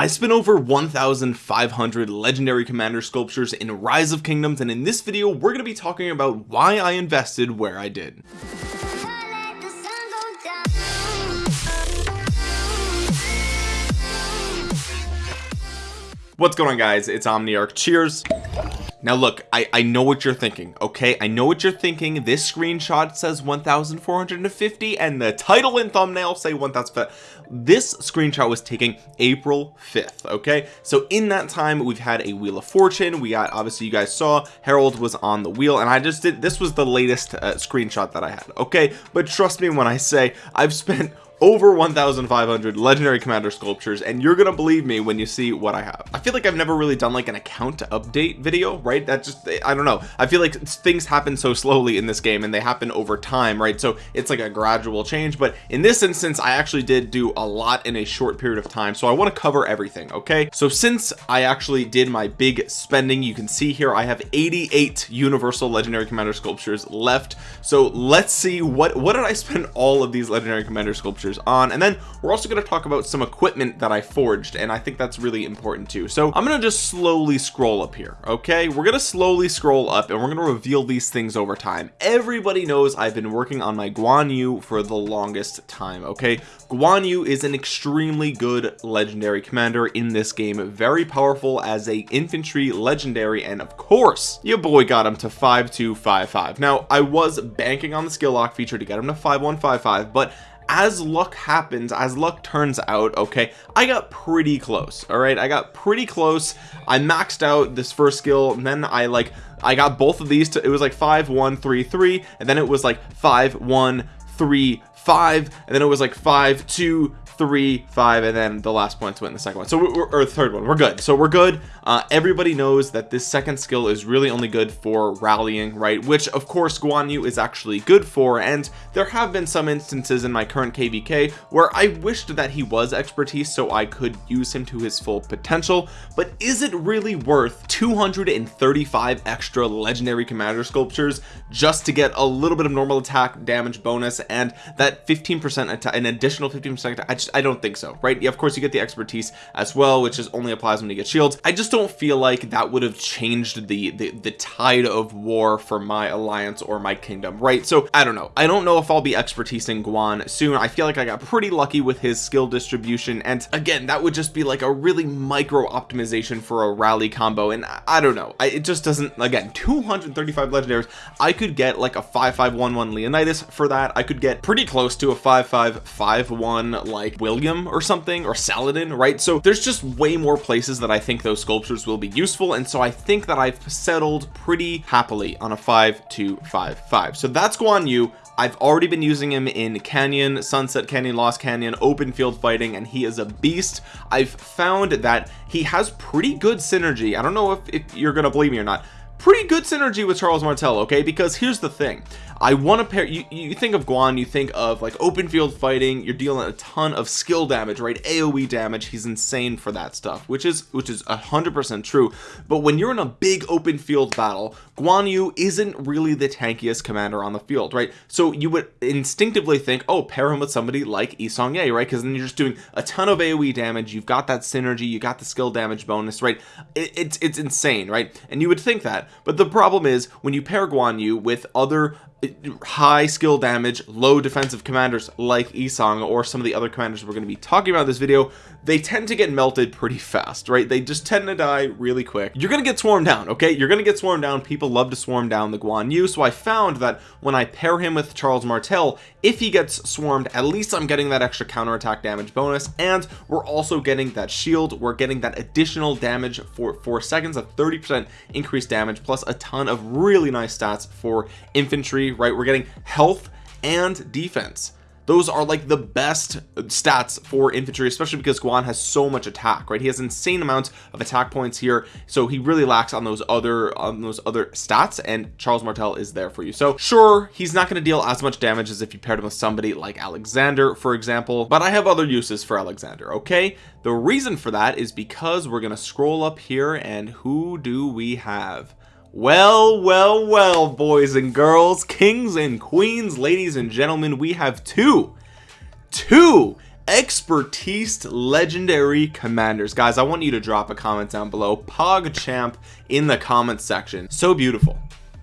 I spent over 1,500 legendary commander sculptures in rise of kingdoms and in this video we're going to be talking about why I invested where I did. What's going on guys? It's omniarch. Cheers. Now look I I know what you're thinking okay? I know what you're thinking. This screenshot says 1450 and the title and thumbnail say 1000 this screenshot was taken April 5th okay? So in that time we've had a wheel of fortune. We got obviously you guys saw Harald was on the wheel and I just did this was the latest uh, screenshot that I had okay? But trust me when I say I've spent over 1,500 legendary commander sculptures and you're gonna believe me when you see what I have. I feel like I've never really done like an account update video right? That just I don't know. I feel like things happen so slowly in this game and they happen over time right? So it's like a gradual change but in this instance I actually did do a lot in a short period of time so I want to cover everything okay? So since I actually did my big spending you can see here I have 88 universal legendary commander sculptures left. So let's see what what did I spend all of these legendary commander sculptures on. And then we're also going to talk about some equipment that I forged and I think that's really important too. So I'm gonna just slowly scroll up here okay? We're gonna slowly scroll up and we're gonna reveal these things over time. Everybody knows I've been working on my Guan Yu for the longest time okay? Guan Yu is an extremely good legendary commander in this game very powerful as a infantry legendary and of course your boy got him to 5255 now I was banking on the skill lock feature to get him to 5155 but as luck happens as luck turns out okay I got pretty close all right? I got pretty close. I maxed out this first skill and then I like I got both of these to it was like five one three three and then it was like five one three five and then it was like five two three five and then the last points went in the second one. So we're or third one. We're good. So we're good. Uh, everybody knows that this second skill is really only good for rallying right? Which of course Guan Yu is actually good for and there have been some instances in my current kvk where I wished that he was expertise so I could use him to his full potential but is it really worth 235 extra legendary commander sculptures just to get a little bit of normal attack damage bonus and that 15 percent an additional 15 percent I just I don't think so right? Yeah, of course you get the expertise as well which is only applies when you get shields. I just don't feel like that would have changed the, the the tide of war for my alliance or my kingdom right? So I don't know. I don't know if I'll be expertise in Guan soon. I feel like I got pretty lucky with his skill distribution and again that would just be like a really micro optimization for a rally combo and I don't know. I, it just doesn't again 235 legendaries I could get like a 5511 Leonidas for that. I could get pretty close to a 5551 like William or something or Saladin right? So there's just way more places that I think those sculptures will be useful and so I think that I've settled pretty happily on a 5255 so that's Guan Yu. I've already been using him in Canyon Sunset Canyon Lost Canyon open field fighting and he is a beast. I've found that he has pretty good synergy. I don't know if, if you're gonna believe me or not. Pretty good synergy with Charles Martel okay? Because here's the thing I want to pair you, you think of Guan you think of like open field fighting you're dealing a ton of skill damage right? AoE damage he's insane for that stuff which is which is a hundred percent true. But when you're in a big open field battle Guan Yu isn't really the tankiest commander on the field right? So you would instinctively think oh pair him with somebody like Yi Seong-Gye right? Because then you're just doing a ton of AoE damage you've got that synergy you got the skill damage bonus right? It, it's it's insane right? And you would think that. But the problem is when you pair Guan Yu with other high skill damage low defensive commanders like Yi Seong or some of the other commanders we're going to be talking about in this video they tend to get melted pretty fast right? They just tend to die really quick. You're gonna get swarmed down okay? You're gonna get swarmed down. People love to swarm down the Guan Yu. So I found that when I pair him with Charles Martel if he gets swarmed at least I'm getting that extra counterattack damage bonus. And we're also getting that shield. We're getting that additional damage for four seconds a 30 percent increased damage plus a ton of really nice stats for infantry right? We're getting health and defense those are like the best stats for infantry especially because Guan has so much attack right? He has insane amounts of attack points here so he really lacks on those other on those other stats and Charles Martel is there for you. So sure he's not going to deal as much damage as if you paired him with somebody like Alexander for example but I have other uses for Alexander okay? The reason for that is because we're going to scroll up here and who do we have well well well boys and girls kings and queens ladies and gentlemen we have two two expertise legendary commanders. Guys I want you to drop a comment down below. Pogchamp in the comments section. So beautiful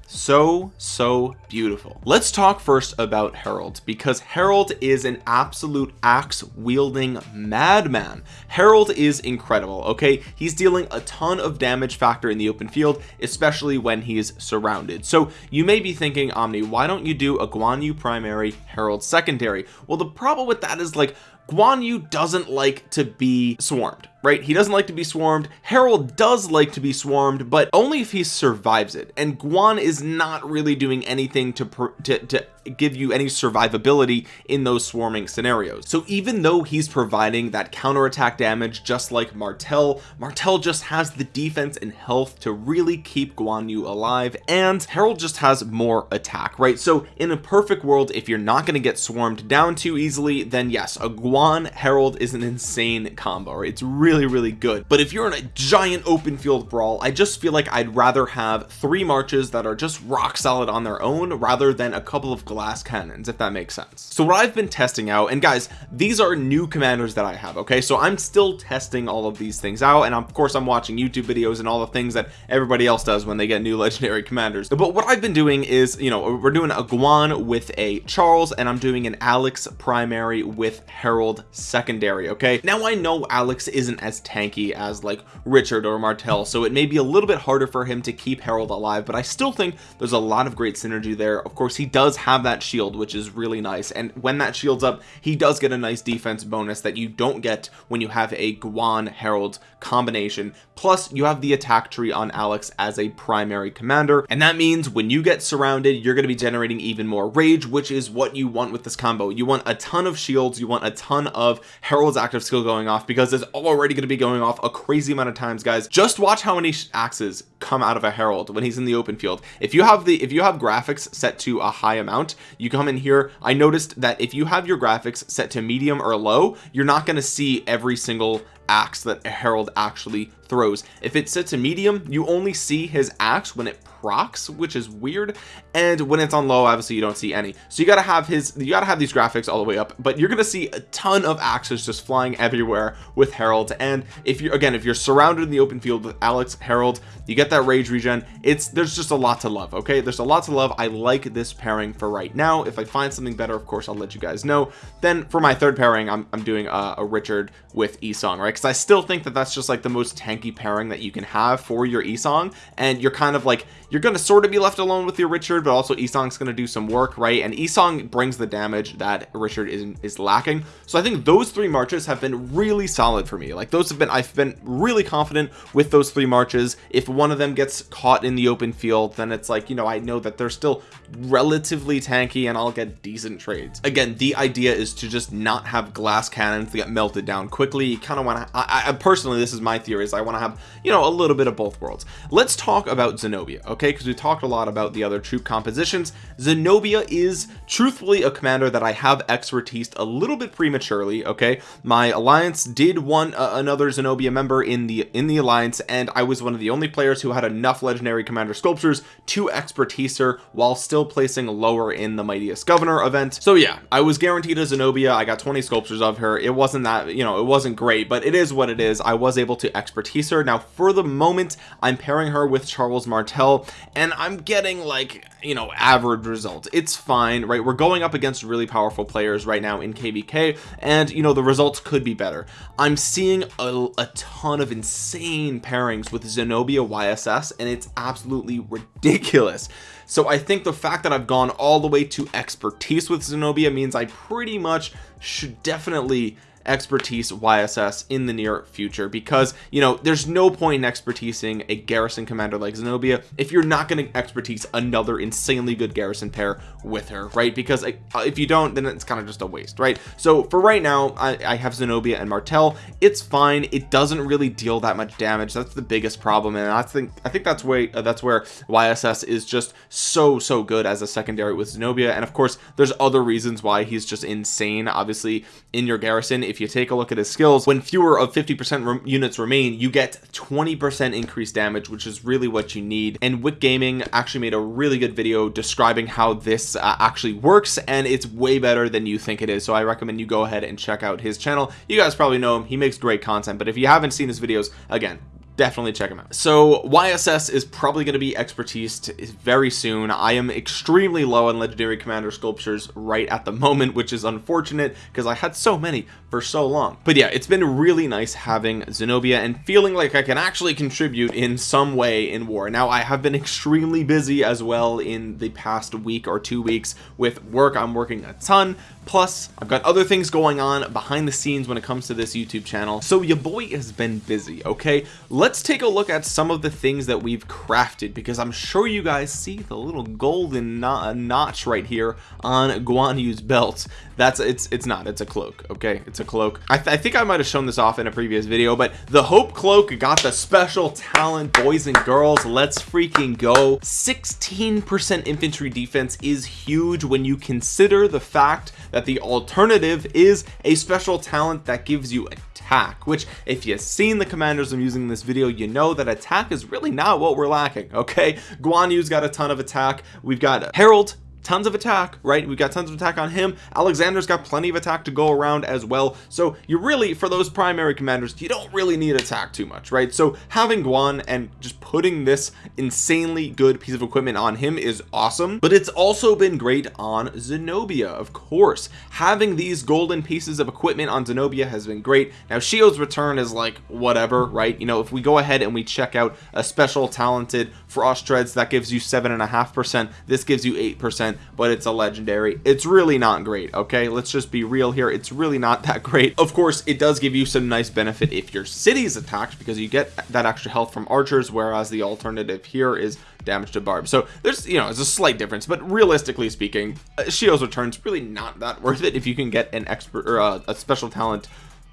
so so beautiful. Let's talk first about Harald because Harald is an absolute axe wielding madman. Harald is incredible okay? He's dealing a ton of damage factor in the open field especially when he's surrounded. So you may be thinking Omni why don't you do a Guan Yu primary Harald secondary? Well the problem with that is like Guan Yu doesn't like to be swarmed right? He doesn't like to be swarmed. Harald does like to be swarmed but only if he survives it. And Guan is not really doing anything to to, to give you any survivability in those swarming scenarios. So even though he's providing that counterattack damage just like Martel Martel just has the defense and health to really keep Guan Yu alive and Harald just has more attack right? So in a perfect world if you're not going to get swarmed down too easily then yes a Guan Harald is an insane combo it's really really good. But if you're in a giant open field brawl I just feel like I'd rather have three marches that are just rock solid on their own rather than a couple of glass cannons if that makes sense. So what I've been testing out and guys these are new commanders that I have okay? So I'm still testing all of these things out and of course I'm watching YouTube videos and all the things that everybody else does when they get new legendary commanders. But what I've been doing is you know we're doing a Guan with a Charles and I'm doing an Alex primary with Harald secondary okay? Now I know Alex isn't as tanky as like Richard or Martel so it may be a little bit harder for him to keep Harald alive but I still think there's a lot of great synergy there. Of course he does have that shield which is really nice and when that shields up he does get a nice defense bonus that you don't get when you have a Guan Harald combination. Plus you have the attack tree on Alex as a primary commander and that means when you get surrounded you're going to be generating even more rage which is what you want with this combo. You want a ton of shields you want a ton of Harald's active skill going off because it's already going to be going off a crazy amount of times guys. Just watch how many axes come out of a Harald when he's in the open field. If you have the if you have graphics set to a high amount you come in here. I noticed that if you have your graphics set to medium or low you're not going to see every single axe that a Harald actually throws. If it sits a medium you only see his axe when it procs which is weird. And when it's on low obviously you don't see any. So you got to have his you got to have these graphics all the way up but you're gonna see a ton of axes just flying everywhere with Harald. And if you're again if you're surrounded in the open field with Alex Harald you get that rage regen. It's there's just a lot to love okay? There's a lot to love. I like this pairing for right now. If I find something better of course I'll let you guys know. Then for my third pairing I'm, I'm doing a, a Richard with Esong right? Because I still think that that's just like the most tanky pairing that you can have for your Esong and you're kind of like you're going to sort of be left alone with your Richard but also Esong's going to do some work right? And Esong brings the damage that Richard is, is lacking. So I think those three marches have been really solid for me. Like those have been I've been really confident with those three marches. If one of them gets caught in the open field then it's like you know I know that they're still relatively tanky and I'll get decent trades. Again the idea is to just not have glass cannons to get melted down quickly. You kind of want to I, I personally this is my theory is I want to have you know a little bit of both worlds. Let's talk about Zenobia okay? Because we talked a lot about the other troop compositions. Zenobia is truthfully a commander that I have expertise a little bit prematurely okay? My alliance did want uh, another Zenobia member in the in the alliance and I was one of the only players who had enough legendary commander sculptures to expertise her while still placing lower in the mightiest governor event. So yeah I was guaranteed a Zenobia. I got 20 sculptures of her. It wasn't that you know it wasn't great but it is what it is. I was able to expertise now for the moment I'm pairing her with Charles Martel and I'm getting like you know average results. It's fine right? We're going up against really powerful players right now in kvk and you know the results could be better. I'm seeing a, a ton of insane pairings with zenobia yss and it's absolutely ridiculous. So i think the fact that i've gone all the way to expertise with zenobia means i pretty much should definitely expertise YSS in the near future because you know there's no point in expertising a garrison commander like Zenobia if you're not going to expertise another insanely good garrison pair with her right? Because uh, if you don't then it's kind of just a waste right? So for right now I, I have Zenobia and Martel it's fine. It doesn't really deal that much damage. That's the biggest problem and I think I think that's way uh, that's where YSS is just so so good as a secondary with Zenobia and of course there's other reasons why he's just insane obviously in your garrison. If if you take a look at his skills when fewer of 50 percent units remain you get 20 percent increased damage which is really what you need. And Wick Gaming actually made a really good video describing how this uh, actually works and it's way better than you think it is. So I recommend you go ahead and check out his channel. You guys probably know him. He makes great content. But if you haven't seen his videos again definitely check them out. So YSS is probably going to be expertise very soon. I am extremely low on legendary commander sculptures right at the moment which is unfortunate because I had so many for so long. But yeah it's been really nice having Zenobia and feeling like I can actually contribute in some way in war. Now I have been extremely busy as well in the past week or two weeks with work. I'm working a ton. Plus I've got other things going on behind the scenes when it comes to this YouTube channel. So your boy has been busy okay? Let's take a look at some of the things that we've crafted because I'm sure you guys see the little golden notch right here on Guan Yu's belt. That's it's it's not it's a cloak okay? It's a cloak. I, th I think I might have shown this off in a previous video but the hope cloak got the special talent boys and girls. Let's freaking go. 16 percent infantry defense is huge when you consider the fact that the alternative is a special talent that gives you attack which if you've seen the commanders I'm using in this video you know that attack is really not what we're lacking okay? Guan Yu's got a ton of attack. We've got Harald tons of attack right? We've got tons of attack on him. Alexander's got plenty of attack to go around as well. So you really for those primary commanders you don't really need attack too much right? So having Guan and just putting this insanely good piece of equipment on him is awesome. But it's also been great on Zenobia of course. Having these golden pieces of equipment on Zenobia has been great. Now Shio's return is like whatever right? You know if we go ahead and we check out a special talented frost treads that gives you seven and a half percent. This gives you eight percent but it's a legendary. It's really not great okay? Let's just be real here. It's really not that great. Of course it does give you some nice benefit if your city is attacked because you get that extra health from archers whereas the alternative here is damage to barb. So there's you know it's a slight difference but realistically speaking uh, Shio's returns really not that worth it if you can get an expert or uh, a special talent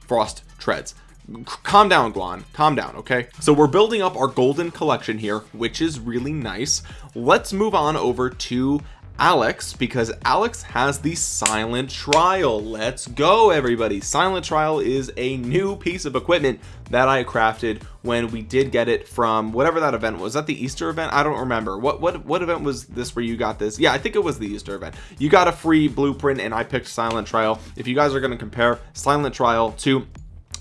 frost treads. Calm down Guan. Calm down okay? So we're building up our golden collection here which is really nice. Let's move on over to Alex because Alex has the silent trial. Let's go everybody. Silent trial is a new piece of equipment that I crafted when we did get it from whatever that event was. That the Easter event? I don't remember. What what what event was this where you got this? Yeah I think it was the Easter event. You got a free blueprint and I picked silent trial. If you guys are going to compare silent trial to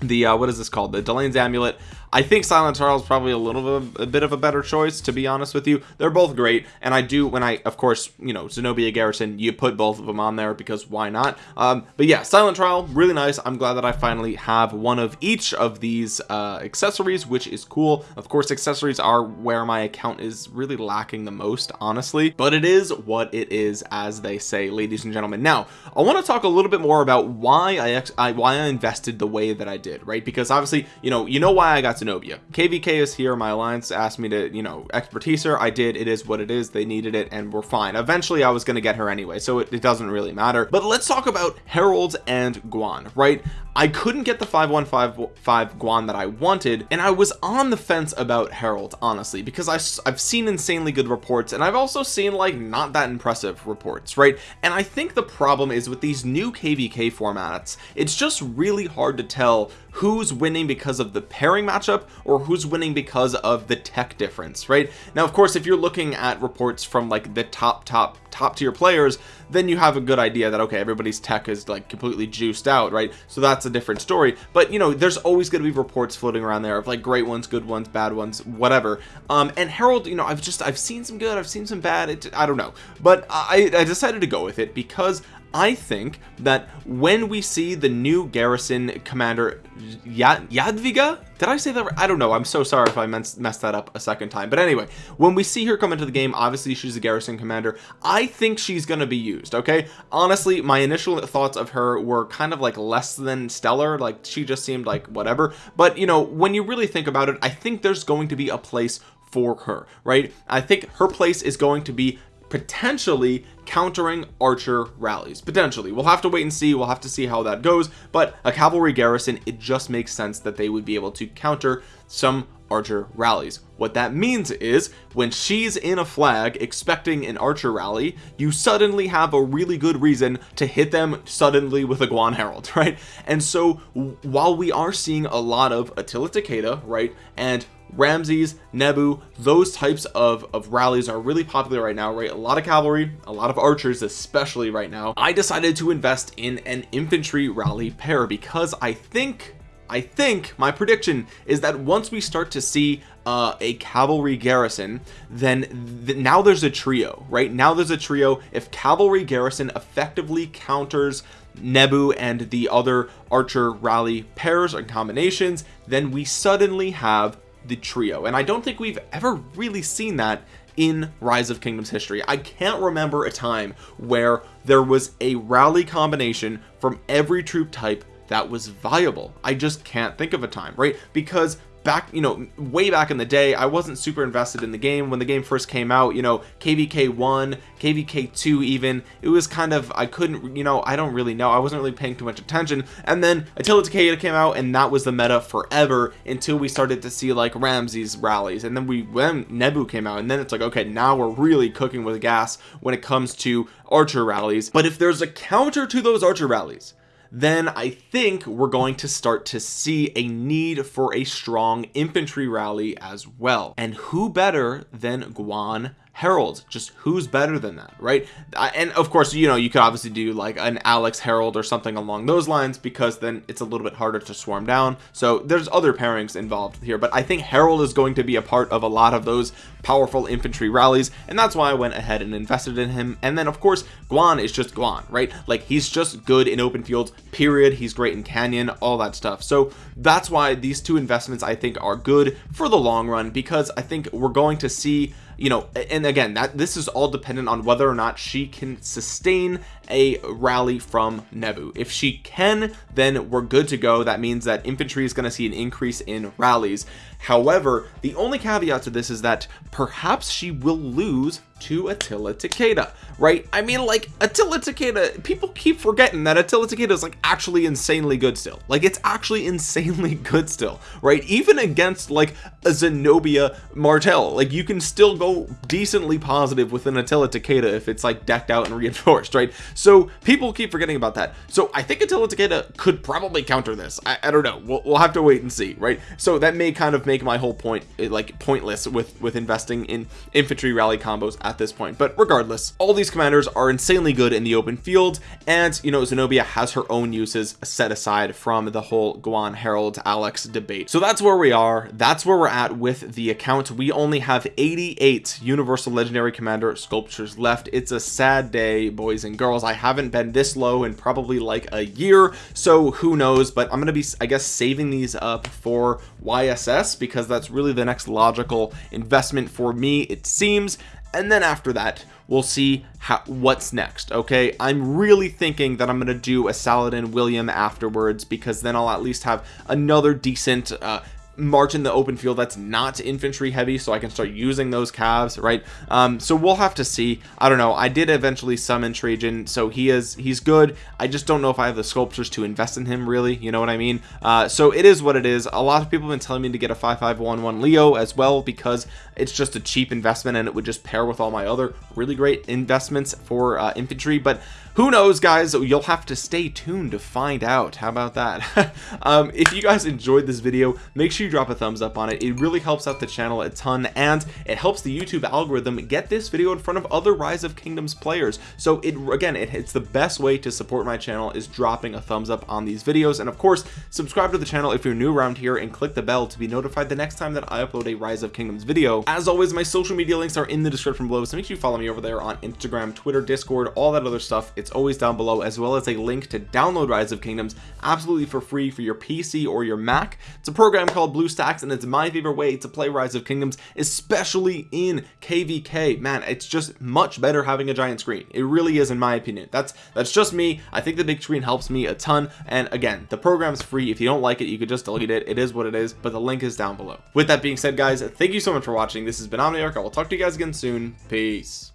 the uh, what is this called? The Delane's amulet I think Silent Trial is probably a little bit, a bit of a better choice to be honest with you. They're both great and I do when I of course you know Zenobia Garrison you put both of them on there because why not? Um, but yeah Silent Trial really nice. I'm glad that I finally have one of each of these uh, accessories which is cool. Of course accessories are where my account is really lacking the most honestly but it is what it is as they say ladies and gentlemen. Now I want to talk a little bit more about why I, I why I invested the way that I did right? Because obviously you know you know why I got Zenobia. Kvk is here. My alliance asked me to you know expertise her. I did. It is what it is. They needed it and we're fine. Eventually I was going to get her anyway so it, it doesn't really matter. But let's talk about Haralds and Guan right I couldn't get the 5155 Guan that I wanted and I was on the fence about Harald honestly because I, I've seen insanely good reports and I've also seen like not that impressive reports right? And I think the problem is with these new kvk formats it's just really hard to tell who's winning because of the pairing matchup or who's winning because of the tech difference right? Now of course if you're looking at reports from like the top top top tier players then you have a good idea that okay everybody's tech is like completely juiced out right? So that's a different story. But you know there's always going to be reports floating around there of like great ones good ones bad ones whatever. Um and Harald you know I've just I've seen some good I've seen some bad it, I don't know. But I, I decided to go with it because I think that when we see the new garrison commander Jadwiga? Did I say that I don't know. I'm so sorry if I messed that up a second time. But anyway when we see her come into the game obviously she's a garrison commander. I think she's gonna be used okay? Honestly my initial thoughts of her were kind of like less than stellar. Like she just seemed like whatever. But you know when you really think about it I think there's going to be a place for her right? I think her place is going to be potentially countering archer rallies. Potentially. We'll have to wait and see. We'll have to see how that goes. But a cavalry garrison it just makes sense that they would be able to counter some archer rallies. What that means is when she's in a flag expecting an archer rally you suddenly have a really good reason to hit them suddenly with a Guan Harald right? And so while we are seeing a lot of Attila Takeda right and Ramses Nebu those types of of rallies are really popular right now right? A lot of cavalry a lot of archers especially right now. I decided to invest in an infantry rally pair because I think I think my prediction is that once we start to see uh, a cavalry garrison then th now there's a trio right? Now there's a trio. If cavalry garrison effectively counters Nebu and the other archer rally pairs and combinations then we suddenly have the trio. And I don't think we've ever really seen that in rise of kingdoms history. I can't remember a time where there was a rally combination from every troop type that was viable. I just can't think of a time right? Because back you know way back in the day I wasn't super invested in the game. When the game first came out you know kvk 1 kvk 2 even it was kind of I couldn't you know I don't really know. I wasn't really paying too much attention. And then Attila Takeda came out and that was the meta forever until we started to see like Ramses rallies. And then we when Nebu came out and then it's like okay now we're really cooking with gas when it comes to archer rallies. But if there's a counter to those archer rallies then I think we're going to start to see a need for a strong infantry rally as well. And who better than Guan Haralds just who's better than that right? And of course you know you could obviously do like an Alex Harald or something along those lines because then it's a little bit harder to swarm down. So there's other pairings involved here but I think Harald is going to be a part of a lot of those powerful infantry rallies and that's why I went ahead and invested in him. And then of course Guan is just Guan right? Like he's just good in open fields period. He's great in canyon all that stuff. So that's why these two investments I think are good for the long run because I think we're going to see you know and again that this is all dependent on whether or not she can sustain a rally from Nebu if she can then we're good to go. That means that infantry is going to see an increase in rallies. However the only caveat to this is that perhaps she will lose to Attila Takeda right? I mean like Attila Takeda people keep forgetting that Attila Takeda is like actually insanely good still. Like it's actually insanely good still right? Even against like a Zenobia Martel like you can still go decently positive with an Attila Takeda if it's like decked out and reinforced right? So people keep forgetting about that. So I think Attila Takeda could probably counter this. I, I don't know. We'll, we'll have to wait and see right? So that may kind of make my whole point eh, like pointless with with investing in infantry rally combos at this point. But regardless all these commanders are insanely good in the open field and you know Zenobia has her own uses set aside from the whole Guan Harald Alex debate. So that's where we are. That's where we're at with the account. We only have 88 universal legendary commander sculptures left. It's a sad day boys and girls. I haven't been this low in probably like a year so who knows? But I'm gonna be I guess saving these up for YSS because that's really the next logical investment for me it seems and then after that we'll see how what's next okay? I'm really thinking that I'm gonna do a Saladin William afterwards because then I'll at least have another decent uh, march in the open field that's not infantry heavy so I can start using those calves right? Um so we'll have to see. I don't know. I did eventually summon Trajan so he is he's good. I just don't know if I have the sculptures to invest in him really. You know what I mean? Uh so it is what it is. A lot of people have been telling me to get a 5511 Leo as well because it's just a cheap investment and it would just pair with all my other really great investments for uh, infantry but who knows guys? You'll have to stay tuned to find out. How about that? Um, if you guys enjoyed this video make sure you drop a thumbs up on it. It really helps out the channel a ton and it helps the YouTube algorithm get this video in front of other rise of kingdoms players. So it again it, it's the best way to support my channel is dropping a thumbs up on these videos. And of course subscribe to the channel if you're new around here and click the bell to be notified the next time that I upload a rise of kingdoms video. As always my social media links are in the description below so make sure you follow me over there on Instagram Twitter Discord all that other stuff it's always down below as well as a link to download rise of kingdoms absolutely for free for your PC or your Mac. It's a program called BlueStacks and it's my favorite way to play rise of kingdoms especially in kvk man it's just much better having a giant screen. It really is in my opinion. That's that's just me. I think the big screen helps me a ton. And again the program's free. If you don't like it you could just delete it. It is what it is but the link is down below. With that being said guys thank you so much for watching. This has been Omniarch. I will talk to you guys again soon. Peace